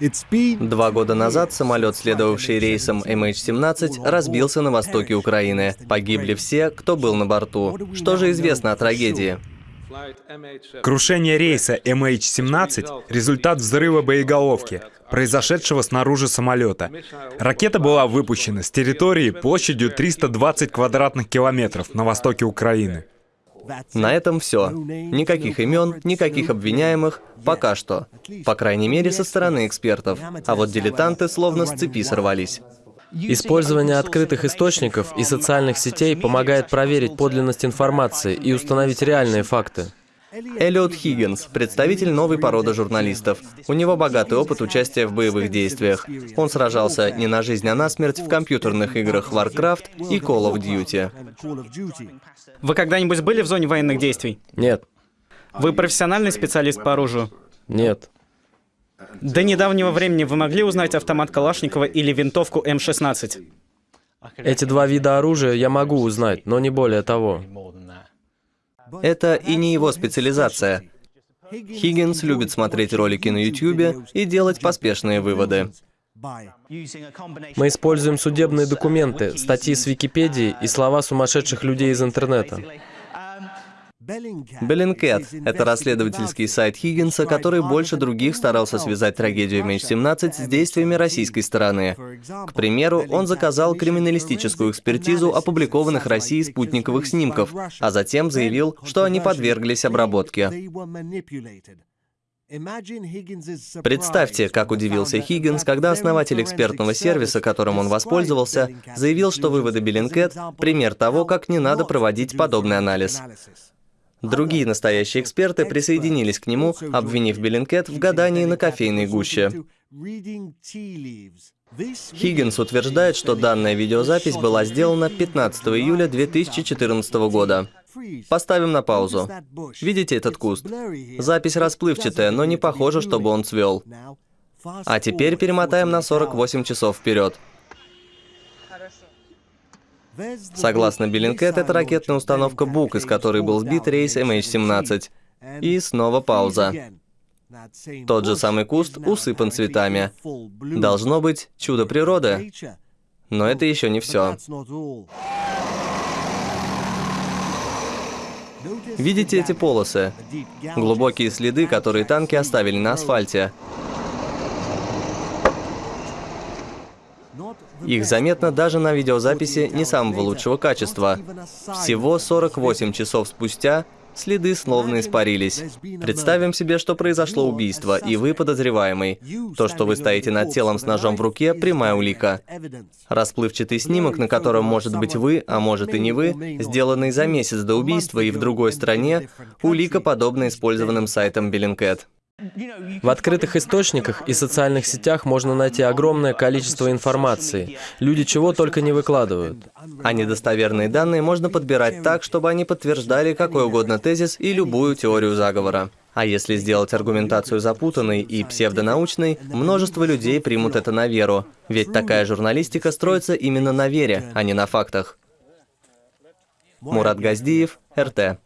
Два года назад самолет, следовавший рейсом MH17, разбился на востоке Украины. Погибли все, кто был на борту. Что же известно о трагедии? Крушение рейса MH17 — результат взрыва боеголовки, произошедшего снаружи самолета. Ракета была выпущена с территории площадью 320 квадратных километров на востоке Украины. На этом все. Никаких имен, никаких обвиняемых, пока что. По крайней мере, со стороны экспертов. А вот дилетанты словно с цепи сорвались. Использование открытых источников и социальных сетей помогает проверить подлинность информации и установить реальные факты. Эллиот Хиггинс, представитель новой породы журналистов. У него богатый опыт участия в боевых действиях. Он сражался не на жизнь, а на смерть в компьютерных играх Warcraft и Call of Duty. Вы когда-нибудь были в зоне военных действий? Нет, Вы профессиональный специалист по оружию? нет. До недавнего времени вы могли узнать автомат Калашникова или винтовку М16? Эти два вида оружия я могу узнать, но не более того. Это и не его специализация. Хиггинс любит смотреть ролики на YouTube и делать поспешные выводы. Мы используем судебные документы, статьи с Википедии и слова сумасшедших людей из интернета. Bellingcat — это расследовательский сайт Хиггинса, который больше других старался связать трагедию MH17 с действиями российской стороны. К примеру, он заказал криминалистическую экспертизу опубликованных Россией спутниковых снимков, а затем заявил, что они подверглись обработке. Представьте, как удивился Хиггинс, когда основатель экспертного сервиса, которым он воспользовался, заявил, что выводы Bellingcat — пример того, как не надо проводить подобный анализ. Другие настоящие эксперты присоединились к нему, обвинив Bellingcat в гадании на кофейной гуще. Хиггинс утверждает, что данная видеозапись была сделана 15 июля 2014 года. Поставим на паузу. Видите этот куст? Запись расплывчатая, но не похоже, чтобы он цвел. А теперь перемотаем на 48 часов вперед. Согласно Bellingcat, это ракетная установка «Бук», из которой был сбит рейс MH17. И снова пауза. Тот же самый куст усыпан цветами. Должно быть чудо природы. Но это еще не все. Видите эти полосы? Глубокие следы, которые танки оставили на асфальте. Их заметно даже на видеозаписи не самого лучшего качества. Всего 48 часов спустя следы словно испарились. Представим себе, что произошло убийство, и вы подозреваемый. То, что вы стоите над телом с ножом в руке, прямая улика. Расплывчатый снимок, на котором может быть вы, а может и не вы, сделанный за месяц до убийства и в другой стране, улика, подобна использованным сайтам Bellingcat. В открытых источниках и социальных сетях можно найти огромное количество информации. Люди чего только не выкладывают. А недостоверные данные можно подбирать так, чтобы они подтверждали какой угодно тезис и любую теорию заговора. А если сделать аргументацию запутанной и псевдонаучной, множество людей примут это на веру. Ведь такая журналистика строится именно на вере, а не на фактах. Мурат Газдиев, РТ.